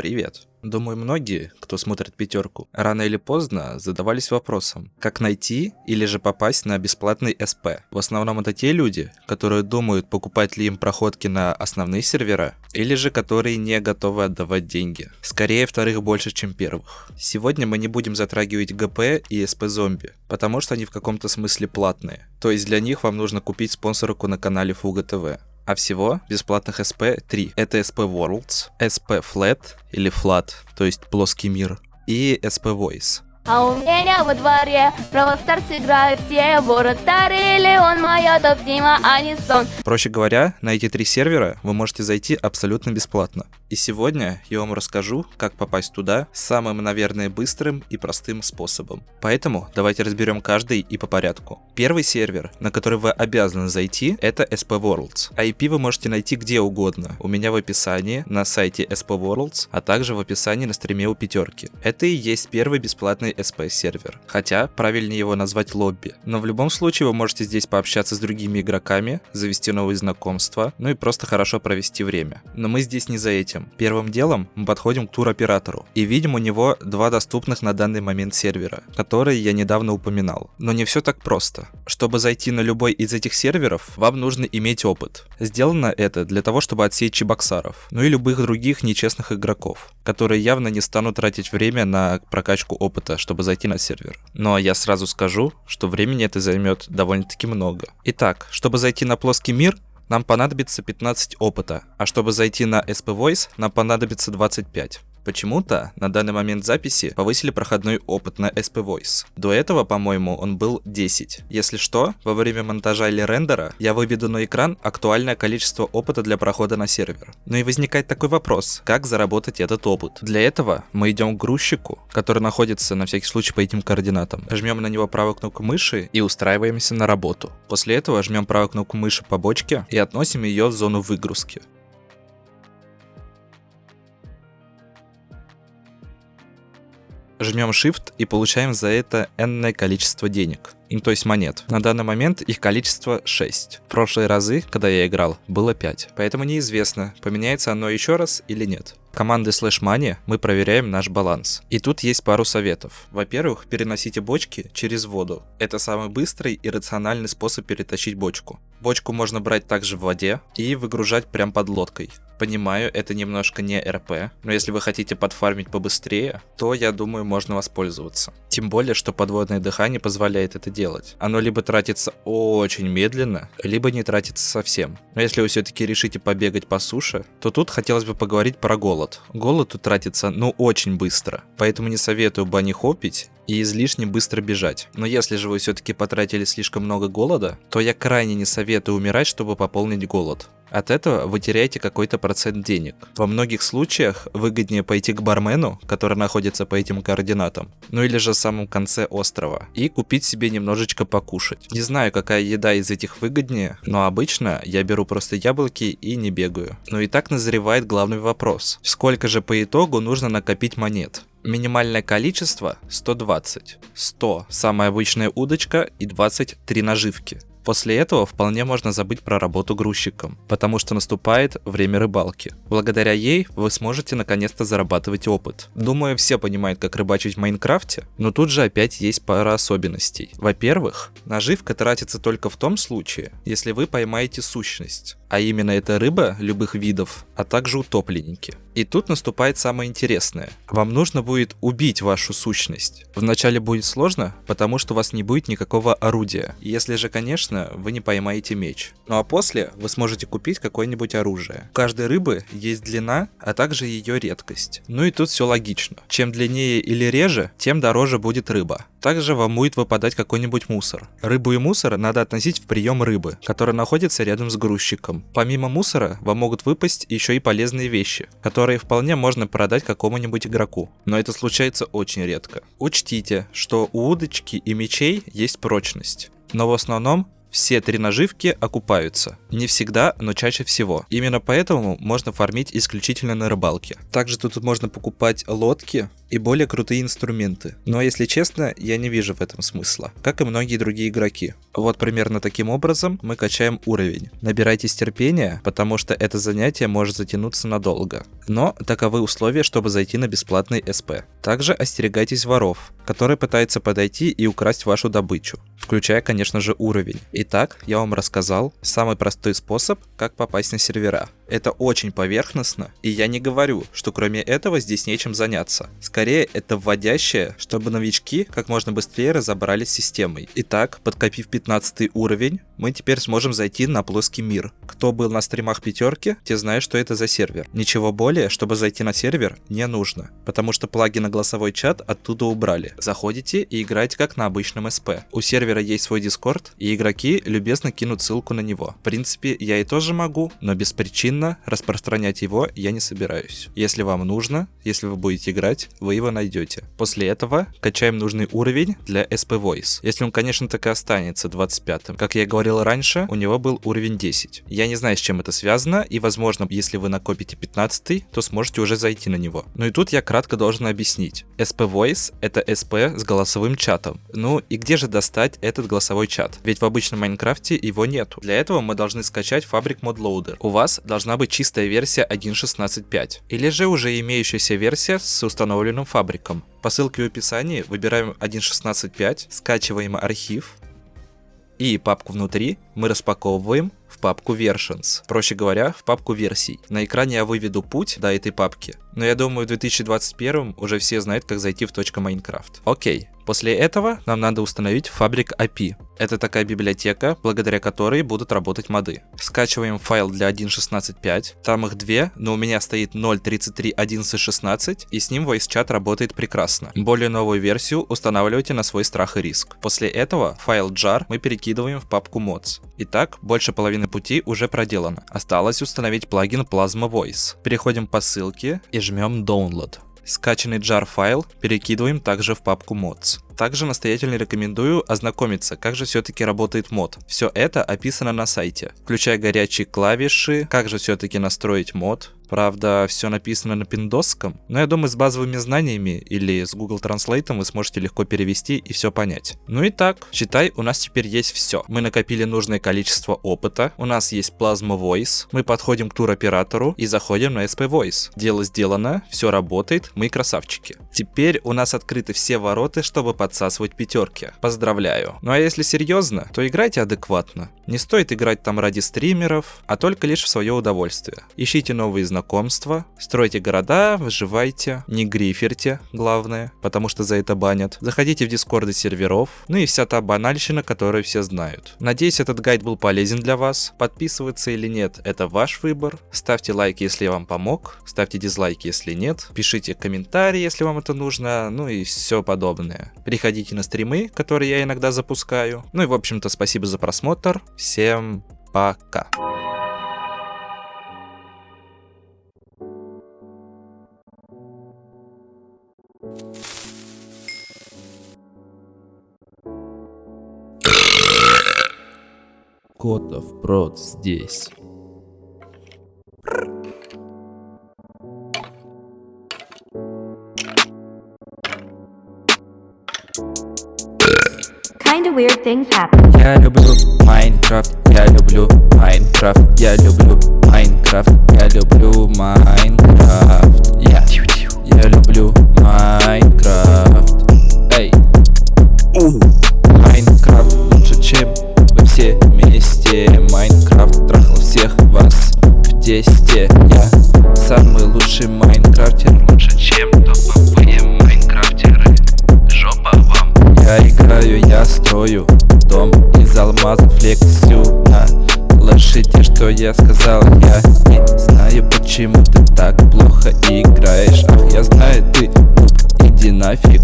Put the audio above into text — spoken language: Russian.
Привет. Думаю, многие, кто смотрит пятерку, рано или поздно задавались вопросом, как найти или же попасть на бесплатный СП. В основном это те люди, которые думают, покупать ли им проходки на основные сервера, или же которые не готовы отдавать деньги. Скорее вторых больше, чем первых. Сегодня мы не будем затрагивать ГП и СП зомби, потому что они в каком-то смысле платные. То есть для них вам нужно купить спонсорку на канале Фуга ТВ. А всего бесплатных SP 3. Это SP Worlds, SP Flat или Flat, то есть плоский мир, и SP Voice. А у меня во дворе Бравл Старс играют все Вратарь или он моя топ-тима, а не сон Проще говоря, на эти три сервера вы можете зайти абсолютно бесплатно. И сегодня я вам расскажу, как попасть туда самым, наверное, быстрым и простым способом. Поэтому давайте разберем каждый и по порядку. Первый сервер, на который вы обязаны зайти, это SP Worlds. IP вы можете найти где угодно. У меня в описании, на сайте SP Worlds, а также в описании на стриме у пятерки. Это и есть первый бесплатный SP сервер. Хотя, правильнее его назвать лобби. Но в любом случае вы можете здесь пообщаться с другими игроками, завести новые знакомства, ну и просто хорошо провести время. Но мы здесь не за этим. Первым делом мы подходим к туроператору и видим у него два доступных на данный момент сервера, которые я недавно упоминал. Но не все так просто. Чтобы зайти на любой из этих серверов, вам нужно иметь опыт. Сделано это для того, чтобы отсеять чебоксаров, ну и любых других нечестных игроков, которые явно не станут тратить время на прокачку опыта, чтобы зайти на сервер. Но я сразу скажу, что времени это займет довольно-таки много. Итак, чтобы зайти на плоский мир, нам понадобится 15 опыта, а чтобы зайти на SP Voice, нам понадобится 25. Почему-то на данный момент записи повысили проходной опыт на SP Voice. До этого, по-моему, он был 10. Если что, во время монтажа или рендера я выведу на экран актуальное количество опыта для прохода на сервер. Ну и возникает такой вопрос, как заработать этот опыт? Для этого мы идем к грузчику, который находится на всякий случай по этим координатам. Жмем на него правую кнопку мыши и устраиваемся на работу. После этого жмем правую кнопку мыши по бочке и относим ее в зону выгрузки. Жмем Shift и получаем за это энное количество денег, то есть монет. На данный момент их количество 6. В прошлые разы, когда я играл, было 5. Поэтому неизвестно, поменяется оно еще раз или нет. Командой Slash Money мы проверяем наш баланс. И тут есть пару советов. Во-первых, переносите бочки через воду. Это самый быстрый и рациональный способ перетащить бочку. Бочку можно брать также в воде и выгружать прям под лодкой. Понимаю, это немножко не РП, но если вы хотите подфармить побыстрее, то я думаю можно воспользоваться. Тем более, что подводное дыхание позволяет это делать. Оно либо тратится очень медленно, либо не тратится совсем. Но если вы все-таки решите побегать по суше, то тут хотелось бы поговорить про голод. Голод тут тратится ну очень быстро, поэтому не советую бани хопить и излишне быстро бежать. Но если же вы все-таки потратили слишком много голода, то я крайне не советую умирать, чтобы пополнить голод. От этого вы теряете какой-то процент денег. Во многих случаях выгоднее пойти к бармену, который находится по этим координатам, ну или же в самом конце острова, и купить себе немножечко покушать. Не знаю, какая еда из этих выгоднее, но обычно я беру просто яблоки и не бегаю. Но и так назревает главный вопрос. Сколько же по итогу нужно накопить монет? Минимальное количество 120. 100 самая обычная удочка и 23 наживки. После этого вполне можно забыть про работу грузчиком, потому что наступает время рыбалки. Благодаря ей вы сможете наконец-то зарабатывать опыт. Думаю, все понимают, как рыбачить в Майнкрафте, но тут же опять есть пара особенностей. Во-первых, наживка тратится только в том случае, если вы поймаете сущность а именно это рыба любых видов, а также утопленники. И тут наступает самое интересное. Вам нужно будет убить вашу сущность. Вначале будет сложно, потому что у вас не будет никакого орудия. Если же, конечно, вы не поймаете меч. Ну а после вы сможете купить какое-нибудь оружие. У каждой рыбы есть длина, а также ее редкость. Ну и тут все логично. Чем длиннее или реже, тем дороже будет рыба. Также вам будет выпадать какой-нибудь мусор. Рыбу и мусор надо относить в прием рыбы, который находится рядом с грузчиком. Помимо мусора, вам могут выпасть еще и полезные вещи, которые вполне можно продать какому-нибудь игроку. Но это случается очень редко. Учтите, что у удочки и мечей есть прочность. Но в основном все три наживки окупаются. Не всегда, но чаще всего. Именно поэтому можно фармить исключительно на рыбалке. Также тут можно покупать лодки, и более крутые инструменты. Но если честно, я не вижу в этом смысла, как и многие другие игроки. Вот примерно таким образом мы качаем уровень. Набирайтесь терпения, потому что это занятие может затянуться надолго. Но таковы условия, чтобы зайти на бесплатный СП. Также остерегайтесь воров, которые пытаются подойти и украсть вашу добычу, включая, конечно же, уровень. Итак, я вам рассказал самый простой способ, как попасть на сервера. Это очень поверхностно, и я не говорю, что кроме этого здесь нечем заняться. Скорее, это вводящее, чтобы новички как можно быстрее разобрались с системой. Итак, подкопив 15 уровень, мы теперь сможем зайти на плоский мир. Кто был на стримах пятерки, те знают, что это за сервер. Ничего более, чтобы зайти на сервер, не нужно, потому что плагин на голосовой чат оттуда убрали. Заходите и играете как на обычном СП. У сервера есть свой дискорд, и игроки любезно кинут ссылку на него. В принципе, я и тоже могу, но без причин Бесплатно распространять его я не собираюсь. Если вам нужно, если вы будете играть, вы его найдете. После этого качаем нужный уровень для SP Voice. Если он, конечно, так и останется 25-м. Как я говорил раньше, у него был уровень 10. Я не знаю, с чем это связано, и возможно, если вы накопите 15 то сможете уже зайти на него. Ну и тут я кратко должен объяснить. SP Voice — это SP с голосовым чатом. Ну и где же достать этот голосовой чат? Ведь в обычном Майнкрафте его нету. Для этого мы должны скачать Fabric Mod Loader. У вас должна должна быть чистая версия 1.16.5, или же уже имеющаяся версия с установленным фабриком. По ссылке в описании выбираем 1.16.5, скачиваем архив, и папку внутри мы распаковываем в папку Versions, проще говоря, в папку версий. На экране я выведу путь до этой папки, но я думаю в 2021 уже все знают, как зайти в .minecraft. Окей, После этого нам надо установить Fabric API. Это такая библиотека, благодаря которой будут работать моды. Скачиваем файл для 1.16.5, там их две, но у меня стоит 0.33.11.16, и с ним VoiceChat работает прекрасно. Более новую версию устанавливайте на свой страх и риск. После этого файл jar мы перекидываем в папку mods. Итак, больше половины пути уже проделано. Осталось установить плагин Plasma Voice. Переходим по ссылке и жмем Download. Скачанный jar файл перекидываем также в папку mods. Также настоятельно рекомендую ознакомиться, как же все-таки работает мод. Все это описано на сайте, включая горячие клавиши, как же все-таки настроить мод, Правда, все написано на пиндосском, но я думаю, с базовыми знаниями или с Google Translate вы сможете легко перевести и все понять. Ну и так, считай, у нас теперь есть все. Мы накопили нужное количество опыта, у нас есть Plasma Voice, мы подходим к туроператору и заходим на SP Voice. Дело сделано, все работает, мы красавчики. Теперь у нас открыты все ворота, чтобы подсасывать пятерки. Поздравляю. Ну а если серьезно, то играйте адекватно. Не стоит играть там ради стримеров, а только лишь в свое удовольствие. Ищите новые знакомства, стройте города, выживайте, не гриферте, главное, потому что за это банят. Заходите в дискорды серверов, ну и вся та банальщина, которую все знают. Надеюсь, этот гайд был полезен для вас. Подписываться или нет, это ваш выбор. Ставьте лайк, если я вам помог, ставьте дизлайки, если нет. Пишите комментарии, если вам это нужно, ну и все подобное. Приходите на стримы, которые я иногда запускаю. Ну и в общем-то спасибо за просмотр. Всем пока. Котов прод здесь. Kinda weird things happen. Я люблю Майнкрафт, я люблю Майнкрафт, я люблю Майнкрафт, я люблю Майнкрафт. Алмазов флексю на лошади, что я сказал Я не знаю, почему ты так плохо играешь. Ах, я знаю, ты нуб, иди нафиг